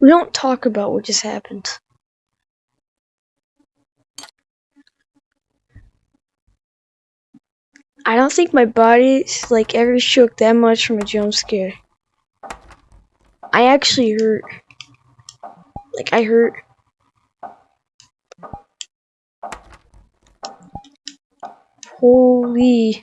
We don't talk about what just happened. I don't think my body's like ever shook that much from a jump scare. I actually hurt. Like I hurt. Holy